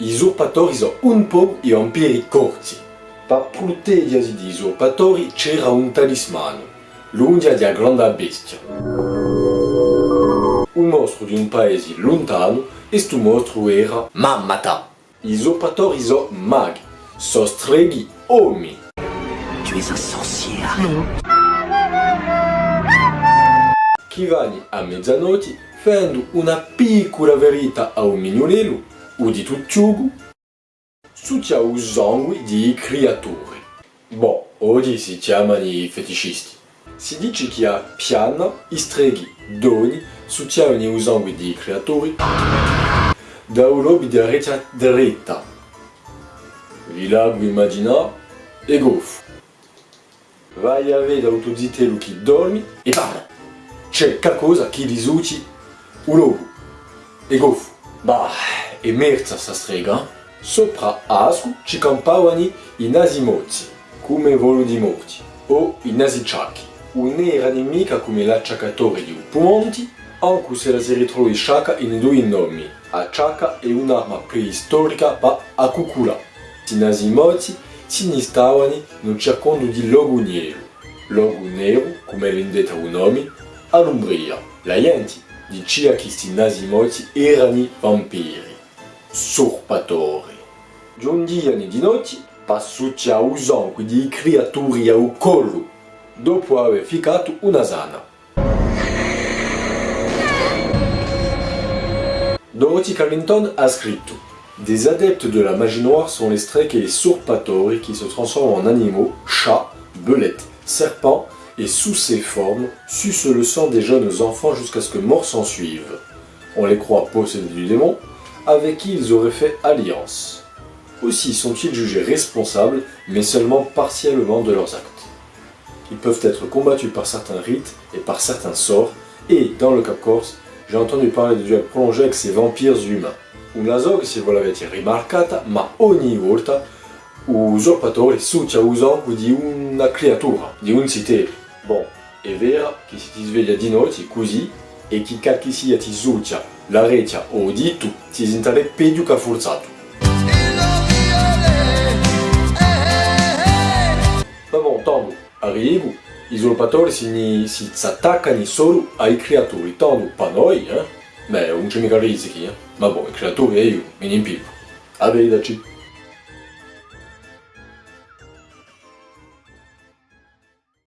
i usurpatori sono un po' i vampiri corti. Per proteggersi di usurpatori c'era un talismano, l'unghia di grande bestia. Un mostro di un paese lontano e sto mostro era Mammata. I usurpatori sono maghi, sono streghi uomini. Tu es un sorcière. Chi vanni a mezzanotte fendo una piccola verità a un mignolello, su c'è il sangue di creature. Boh, oggi si chiamano i feticisti. Si dice che a piana i streghi chiamano il sangue di creature da un lobby di rete dritta. Vi lago immaginare e goffo. Vai a vedere che dormi e parla. C'è qualcosa che un lobo. Bah, e merza sta strega. Sopra asco ci campavano i nasimozzi, come volo di morti, o i nasiciacchi. Un'era nemica come l'acciaccatore di Upumonti, anche se la si ritrova in sciacca in due nomi. Acciacca è un'arma preistorica per a. I nasimozzi si stavano nel cercando di logo nero. Logo nero, come l'indetta un nome, all'umbria. La gente diceva che questi nasimozzi erano vampiri usurpatori. Giungiano di notte per succia usando di creature al collo, dopo aver ficato una sana. Dorothy Carrington a scritto Des adeptes de la magie noire sont les streaks et les usurpatori qui se transforment en animaux, chats, belettes, serpents et sous ces formes sucent le sang des jeunes enfants jusqu'à ce que mort s'en suive. On les croit possédés du démon, avec qui ils auraient fait alliance. Aussi sont-ils jugés responsables, mais seulement partiellement de leurs actes. Ils peuvent être combattus par certains rites et par certains sorts, et dans le Cap Corse, j'ai entendu parler de duels prolongés avec ces vampires humains. Una se voi l'avete rimarcata, ma ogni volta usurpatore succia di una creatura, di un sitero. Bon, è vero che se ti sveglia di e che qualche sia ti succia la rete o dito, ti sentire peggio che forzato. Ma bon, tanto, arrivo, i usurpatori si, si attaccano solo ai creatori, tanto per noi, eh? Beh, non c'è mica risichi, eh? Ma boh, i creatori e io, mi impippo. Arrivederci.